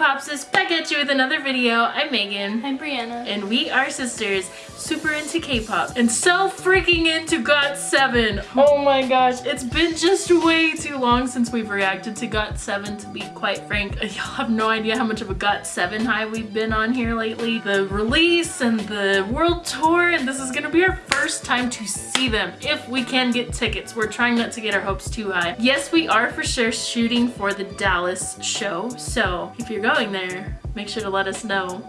Back at you with another video. I'm Megan. I'm Brianna. And we are sisters, super into K-pop and so freaking into GOT7. Oh my gosh, it's been just way too long since we've reacted to GOT7 to be quite frank. Y'all have no idea how much of a GOT7 high we've been on here lately. The release and the world tour and this is gonna be our first time to see them if we can get tickets. We're trying not to get our hopes too high. Yes, we are for sure shooting for the Dallas show. So if you're going there, make sure to let us know.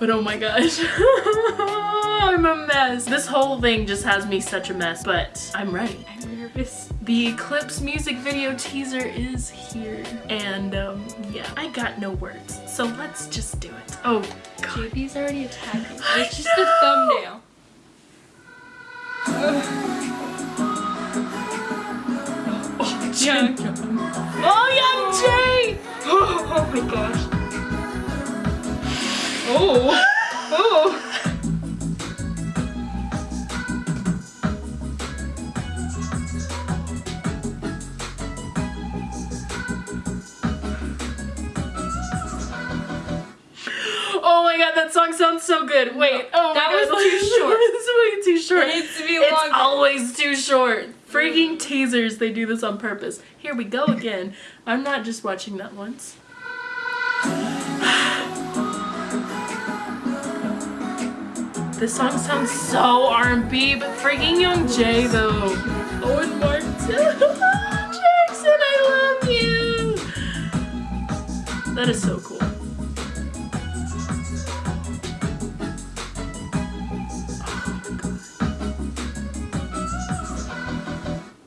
But oh my gosh, I'm a mess. This whole thing just has me such a mess, but I'm ready. I'm nervous. The Eclipse music video teaser is here. And um, yeah, I got no words. So let's just do it. Oh god. JB's already attacking. It's just a thumbnail. Oh. Oh, Young Jay! Oh my gosh. Oh. Oh. Oh my god, that song sounds so good. Wait, oh my that god. was too short. it's way too short. It needs to be It's always too short. Freaking mm. teasers, they do this on purpose. Here we go again. I'm not just watching that once. This song sounds so R&B, but freaking Youngjae though. Owen Martin. Jackson, I love you. That is so cool.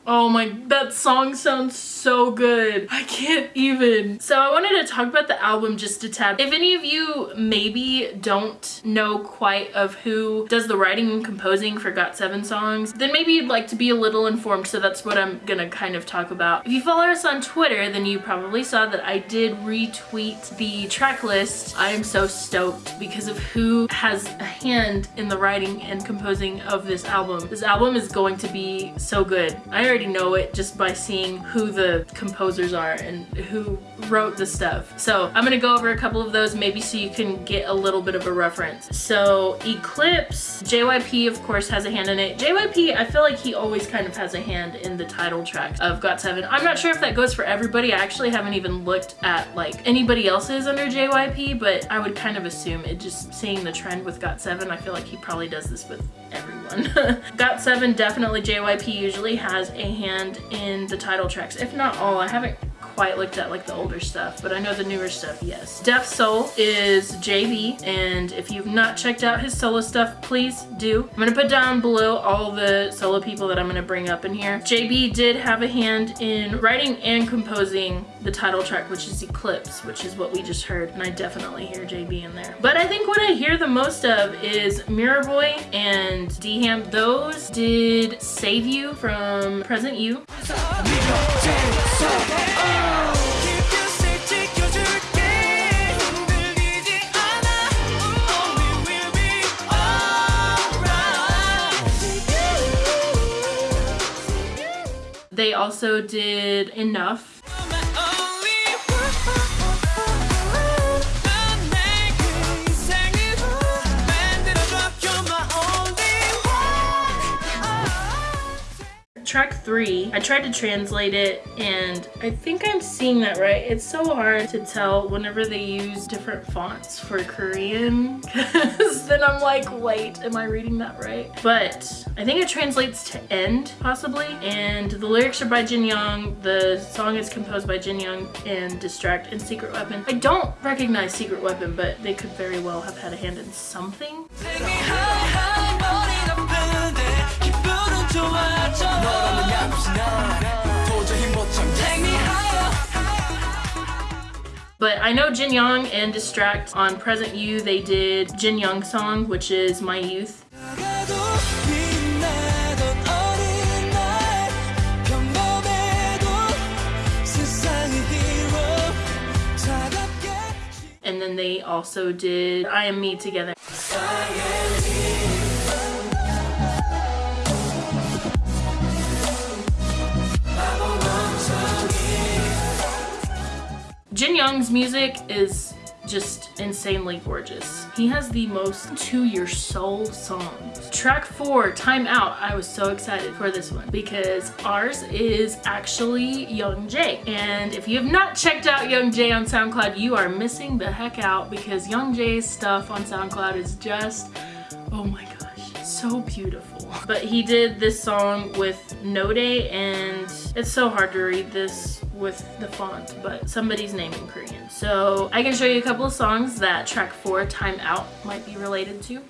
Oh my, oh that song sounds so good. I can't even. So I wanted to talk about the album just a tad. If any of you maybe don't know quite of who does the writing and composing for GOT7 songs, then maybe you'd like to be a little informed, so that's what I'm gonna kind of talk about. If you follow us on Twitter, then you probably saw that I did retweet the track list. I am so stoked because of who has a hand in the writing and composing of this album. This album is going to be so good. I already know it just by seeing who the composers are and who wrote the stuff. So I'm gonna go over a couple of those maybe so you can get a little bit of a reference. So Eclipse, JYP of course has a hand in it. JYP, I feel like he always kind of has a hand in the title track of GOT7. I'm not sure if that goes for everybody. I actually haven't even looked at like anybody else's under JYP, but I would kind of assume it just seeing the trend with GOT7, I feel like he probably does this with everyone. GOT7 definitely JYP usually has a hand in the title tracks, if not all. I haven't quite looked at like the older stuff, but I know the newer stuff, yes. Defsoul is JB, and if you've not checked out his solo stuff, please do. I'm gonna put down below all the solo people that I'm gonna bring up in here. JB did have a hand in writing and composing the title track, which is Eclipse, which is what we just heard, and I definitely hear JB in there. But I think what I hear the most of is Mirror Boy and D-Ham. Those did Save You from Present You. They also did Enough. Track three, I tried to translate it and I think I'm seeing that right. It's so hard to tell whenever they use different fonts for Korean because then I'm like, wait, am I reading that right? But I think it translates to end possibly and the lyrics are by Jin Young. The song is composed by Jin Young and Distract and Secret Weapon. I don't recognize Secret Weapon, but they could very well have had a hand in something. But I know Jin Young and Distract on Present You, they did Jin Young song, which is My Youth. And then they also did I Am Me together. Jin Young's music is just insanely gorgeous. He has the most to your soul songs. Track four, Time Out. I was so excited for this one because ARS is actually Youngjae. And if you have not checked out Youngjae on SoundCloud, you are missing the heck out because Youngjae's stuff on SoundCloud is just, oh my gosh, so beautiful. But he did this song with Node and it's so hard to read this with the font, but somebody's name in Korean. So I can show you a couple of songs that track four, Time Out, might be related to.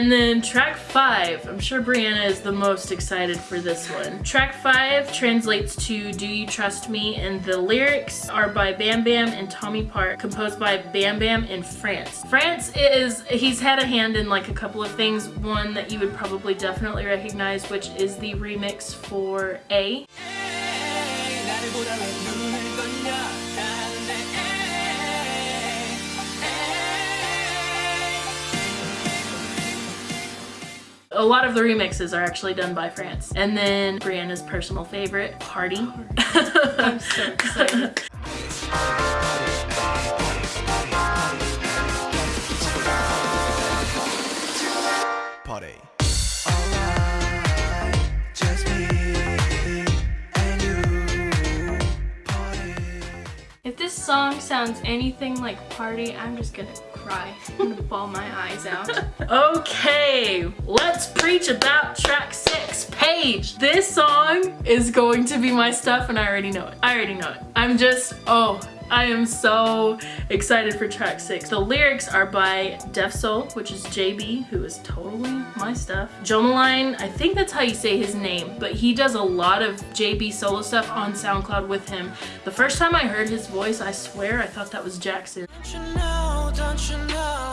And then track five, I'm sure Brianna is the most excited for this one. Track five translates to Do You Trust Me? And the lyrics are by Bam Bam and Tommy Park, composed by Bam Bam in Frants. Frants is, he's had a hand in like a couple of things. One that you would probably definitely recognize, which is the remix for A. a lot of the remixes are actually done by Frants. And then Brianna's personal favorite, Party. I'm so excited. Party. If this song sounds anything like Party, I'm just gonna cry. I'm gonna bawl my eyes out. Okay, let's preach about track six, Page. This song is going to be my stuff and I already know it. I already know it. I'm just, oh, I am so excited for track six. The lyrics are by Defsoul, which is JB, who is totally my stuff. Jomalxne, I think that's how you say his name, but he does a lot of JB solo stuff on SoundCloud with him. The first time I heard his voice, I swear I thought that was Jackson. Don't you know,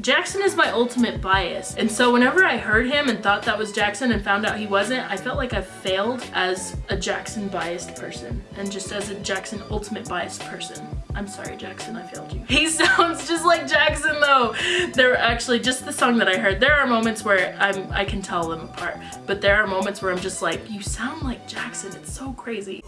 Jackson is my ultimate bias. And so whenever I heard him and thought that was Jackson and found out he wasn't, I felt like I failed as a Jackson biased person and just as a Jackson ultimate biased person. I'm sorry, Jackson, I failed you. He sounds just like Jackson though. There are actually just the song that I heard. There are moments where I'm I can tell them apart, but there are moments where I'm just like, you sound like Jackson. It's so crazy.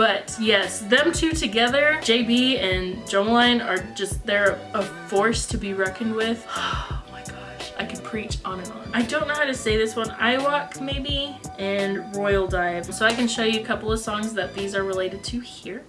But yes, them two together, JB and Jomalxne are just, they're a force to be reckoned with. Oh my gosh, I could preach on and on. I don't know how to say this one. Iwalk maybe and Royal Dive. So I can show you a couple of songs that these are related to here.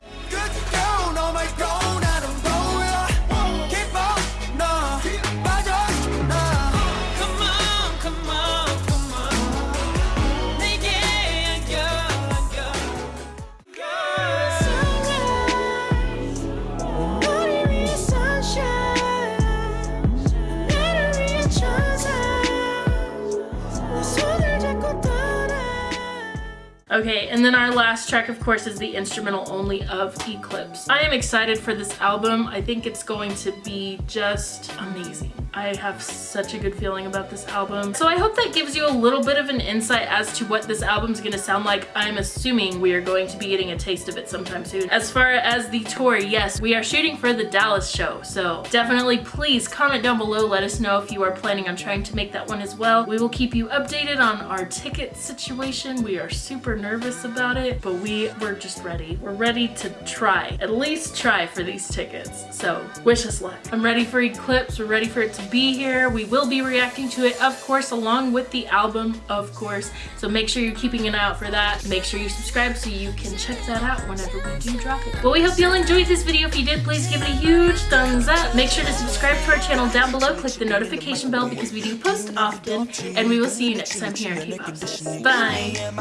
And then our last track, of course, is the instrumental only of Eclipse. I am excited for this album. I think it's going to be just amazing. I have such a good feeling about this album. So I hope that gives you a little bit of an insight as to what this album's gonna sound like. I'm assuming we are going to be getting a taste of it sometime soon. As far as the tour, yes, we are shooting for the Dallas show. So definitely please comment down below. Let us know if you are planning on trying to make that one as well. We will keep you updated on our ticket situation. We are super nervous about it, but we we're just ready. We're ready to try, at least try for these tickets. So wish us luck. I'm ready for Eclipse. We're ready for it to be here. We will be reacting to it, of course, along with the album, of course. So make sure you're keeping an eye out for that. Make sure you subscribe so you can check that out whenever we do drop it. Well, we hope you all enjoyed this video. If you did, please give it a huge thumbs up. Make sure to subscribe to our channel down below. Click the notification bell because we do post often. And we will see you next time here on K-Pop. Bye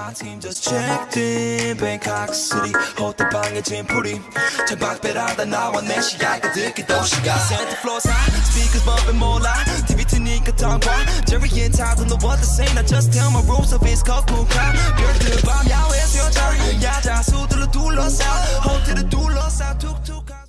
speakers bumping more loud. TV Tanika Tongwa, Jerry and Ty don't know what to say. I just tell my rules of his cocoa crowd. Girl, the bomb, y'all, where's your turn? Y'all, just who to the two lost out, hold to the two lost out, took two.